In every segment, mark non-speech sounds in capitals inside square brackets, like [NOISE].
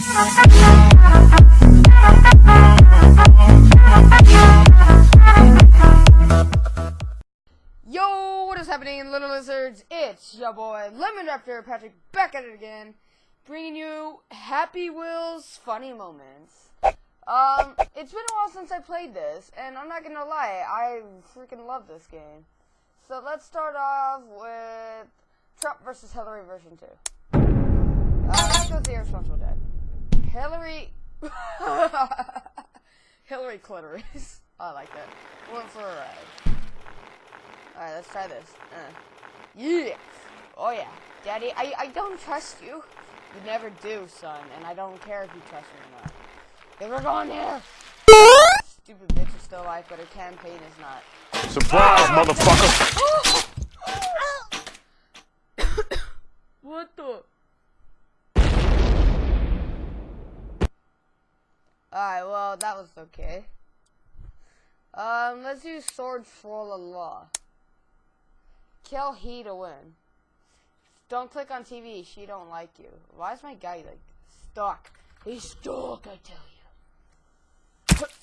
Yo, what is happening, little lizards? It's your boy Lemon Raptor Patrick back at it again, bringing you Happy Wheels funny moments. Um, it's been a while since I played this, and I'm not gonna lie, I freaking love this game. So let's start off with Trump versus Hillary version two. Uh, let's go with the irresponsible dad. Hillary, [LAUGHS] Hillary clitoris. I like that. Went for a ride. Alright, let's try this. Uh. Yeah. Oh yeah. Daddy, I, I don't trust you. You never do, son, and I don't care if you trust me or not. Hey, we're going there! Stupid bitch is still alive, but her campaign is not. Surprise, motherfucker! [COUGHS] what the? Alright, well, that was okay. Um, let's use Sword for the Law. Kill he to win. Don't click on TV. She don't like you. Why is my guy like stuck? He's stuck. I tell you. [COUGHS]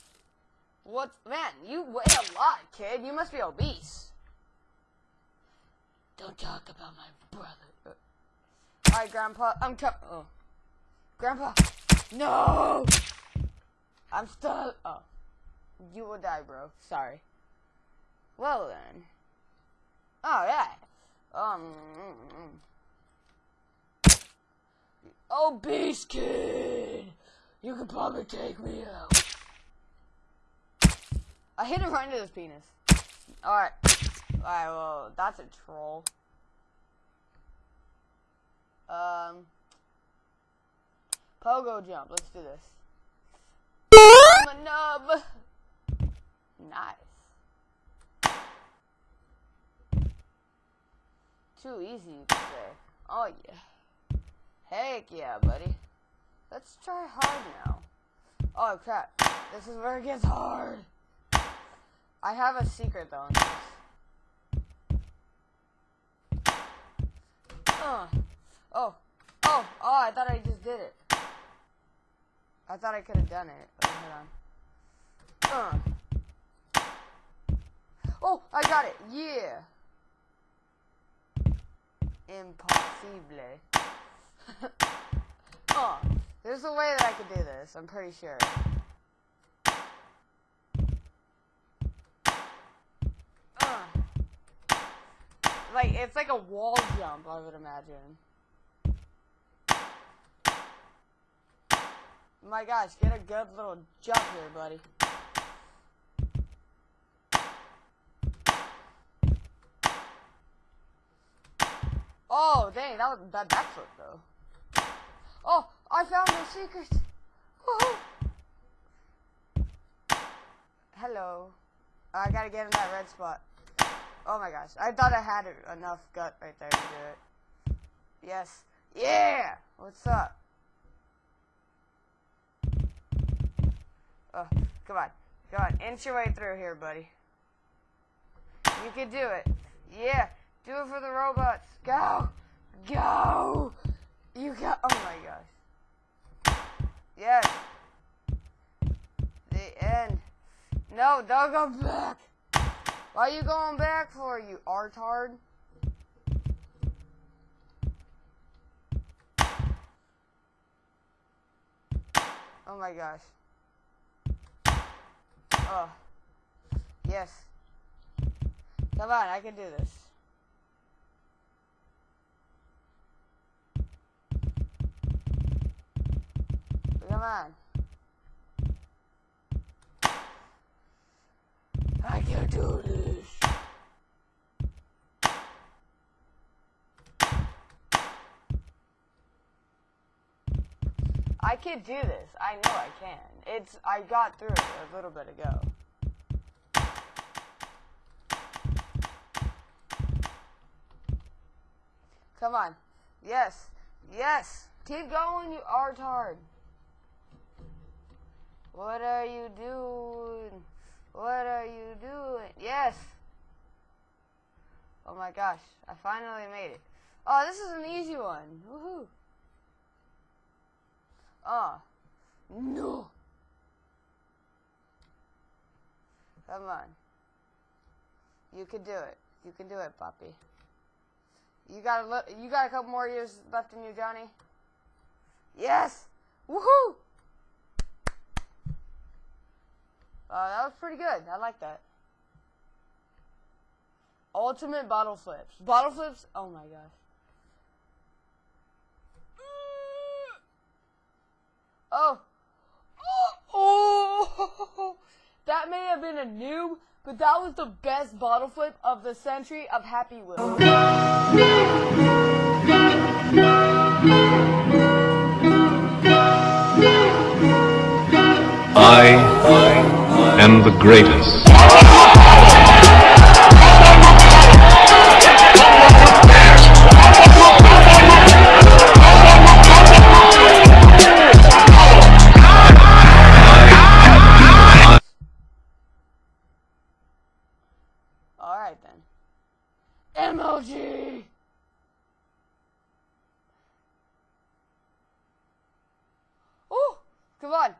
What man? You weigh a lot, kid. You must be obese. Don't talk about my brother. All right, Grandpa. I'm com- Oh, Grandpa. No. I'm still. Oh, you will die, bro. Sorry. Well then. Oh yeah. Um. Beast kid, you could probably take me out. I hit him right into his penis. All right. All right. Well, that's a troll. Um. Pogo jump. Let's do this. I'm a nub. Nice. Too easy, you could say. Oh, yeah. Heck yeah, buddy. Let's try hard now. Oh, crap. This is where it gets hard. I have a secret, though, in this. Uh. Oh. Oh. Oh, I thought I just did it. I thought I could have done it. Wait, hold on. Uh. Oh, I got it. Yeah. Impossible. [LAUGHS] oh, there's a way that I could do this. I'm pretty sure. Like, it's like a wall jump, I would imagine. My gosh, get a good little jump here, buddy. Oh, dang, that was a bad backflip, though. Oh, I found the secret. Hello. I gotta get in that red spot. Oh my gosh, I thought I had enough gut right there to do it. Yes. Yeah! What's up? Come on. Come on, inch your way through here, buddy. You can do it. Yeah, do it for the robots. Go! Go! You got. Oh my gosh. Yes. The end. No, don't go back. Why are you going back for, you artard? Oh my gosh. Oh. Yes. Come on, I can do this. Come on. I can do this. I can do this. I know I can. It's I got through it a little bit ago. Come on. Yes. Yes. Keep going, you artard. What are you doing? What are you doing? Yes. Oh my gosh. I finally made it. Oh, this is an easy one. Woohoo. Uh. No. Come on. You can do it. You can do it, puppy. You got a you got a couple more years left in you, Johnny. Yes. Woohoo! Uh, that was pretty good. I like that. Ultimate bottle flips. Bottle flips. Oh my gosh. Oh. Oh. [LAUGHS] That may have been a noob, but that was the best bottle flip of the century of Happy Wheels. I am the greatest. MLG! Oh! Come on!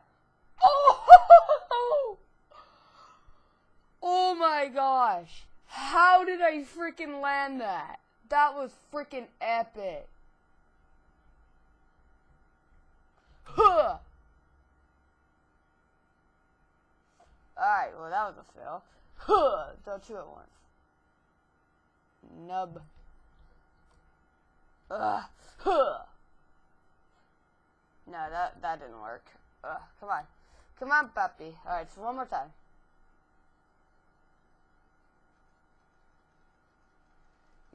Oh! [LAUGHS] Oh my gosh! How did I freaking land that? That was freaking epic. Huh! Alright, well that was a fail. Huh! Don't two at once. Nub. Ugh. Huh. No, that that didn't work. Ugh. Come on. Come on, puppy. Alright, so one more time.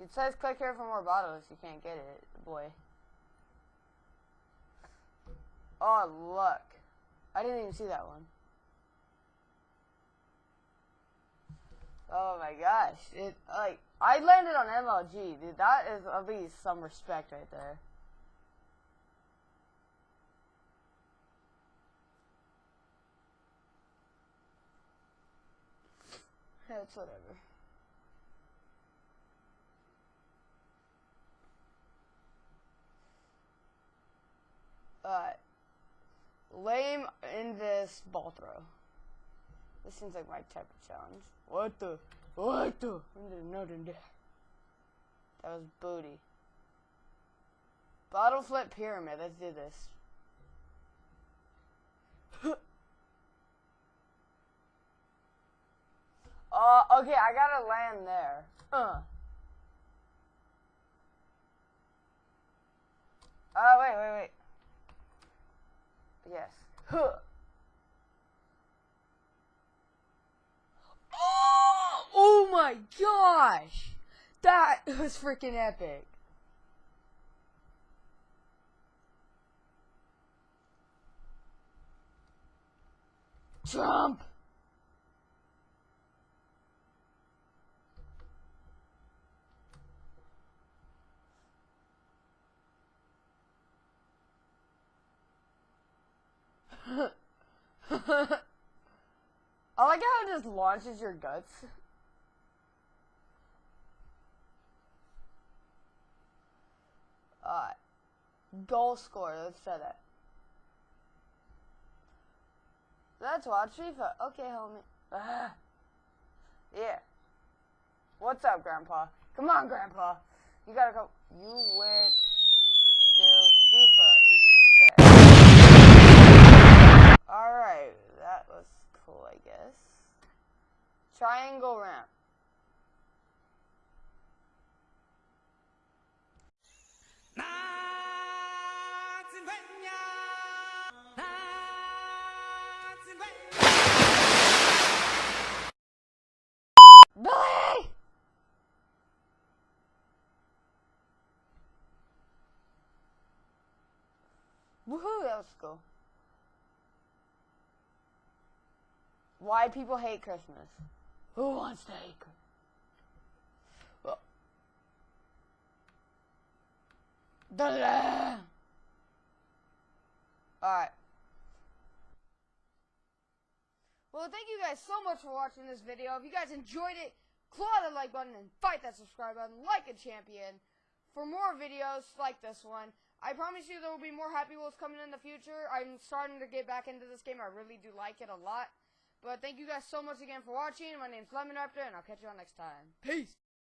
It says click here for more bottles. You can't get it, boy. Oh, look. I didn't even see that one. Oh my gosh. It like I landed on MLG, dude. That is at least some respect right there. It's whatever. Alright. Lame in this ball throw. This seems like my type of challenge. What the? What the? Nothing there. That was booty. Bottle flip pyramid. Let's do this. [LAUGHS] Uh, okay, I gotta land there. Uh. Uh, wait, wait, wait. Yes. Huh. My gosh! That [LAUGHS] was freaking epic. Trump! [LAUGHS] I like how it just launches your guts. Alright. Goal score, let's try that. Let's watch FIFA. Okay, homie. Ah. Yeah. What's up, Grandpa? Come on, Grandpa. You gotta go. You went to FIFA instead. Alright, that was cool, I guess. Triangle ramp. Ah, Billy! Woohoo, that was cool. Why people hate Christmas? Who wants to hate Christmas? Well. Alright. Well, thank you guys so much for watching this video. If you guys enjoyed it, claw the like button and fight that subscribe button like a champion. For more videos like this one, I promise you there will be more Happy Wheels coming in the future. I'm starting to get back into this game. I really do like it a lot. But thank you guys so much again for watching. My name's Lemon Raptor, and I'll catch you all next time. Peace!